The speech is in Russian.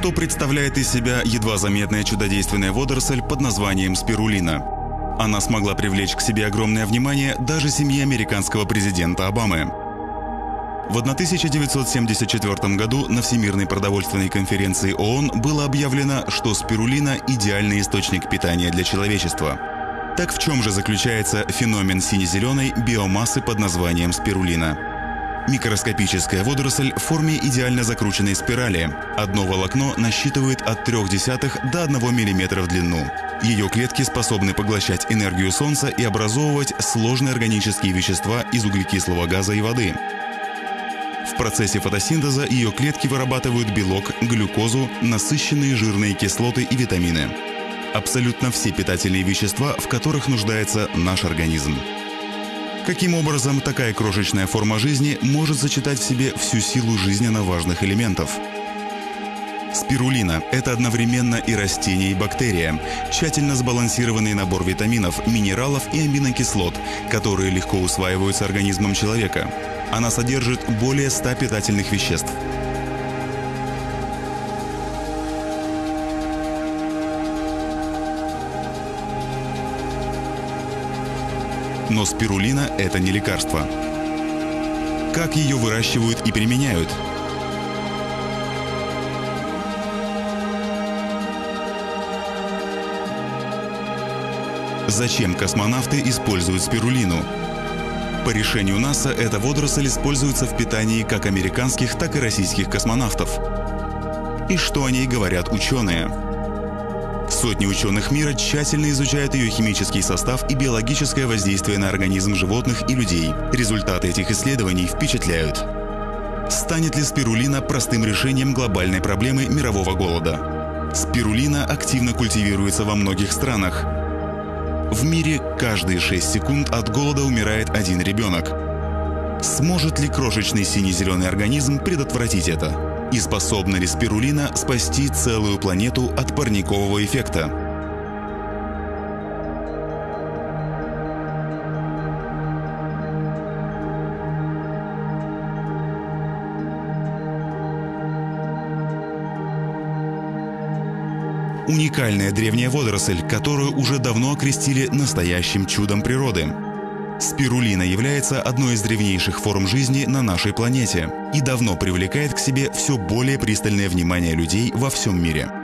Что представляет из себя едва заметная чудодейственная водоросль под названием спирулина? Она смогла привлечь к себе огромное внимание даже семье американского президента Обамы. В 1974 году на Всемирной продовольственной конференции ООН было объявлено, что спирулина – идеальный источник питания для человечества. Так в чем же заключается феномен сине-зеленой биомассы под названием спирулина? Микроскопическая водоросль в форме идеально закрученной спирали. Одно волокно насчитывает от 0,3 до 1 мм в длину. Ее клетки способны поглощать энергию Солнца и образовывать сложные органические вещества из углекислого газа и воды. В процессе фотосинтеза ее клетки вырабатывают белок, глюкозу, насыщенные жирные кислоты и витамины. Абсолютно все питательные вещества, в которых нуждается наш организм. Каким образом такая крошечная форма жизни может сочетать в себе всю силу жизненно важных элементов? Спирулина – это одновременно и растение, и бактерия. Тщательно сбалансированный набор витаминов, минералов и аминокислот, которые легко усваиваются организмом человека. Она содержит более 100 питательных веществ. Но спирулина – это не лекарство. Как ее выращивают и применяют? Зачем космонавты используют спирулину? По решению НАСА эта водоросль используется в питании как американских, так и российских космонавтов. И что о ней говорят ученые? Сотни ученых мира тщательно изучают ее химический состав и биологическое воздействие на организм животных и людей. Результаты этих исследований впечатляют. Станет ли спирулина простым решением глобальной проблемы мирового голода? Спирулина активно культивируется во многих странах. В мире каждые 6 секунд от голода умирает один ребенок. Сможет ли крошечный сине-зеленый организм предотвратить это? И способна ли спирулина спасти целую планету от парникового эффекта? Уникальная древняя водоросль, которую уже давно окрестили настоящим чудом природы. Спирулина является одной из древнейших форм жизни на нашей планете и давно привлекает к себе все более пристальное внимание людей во всем мире.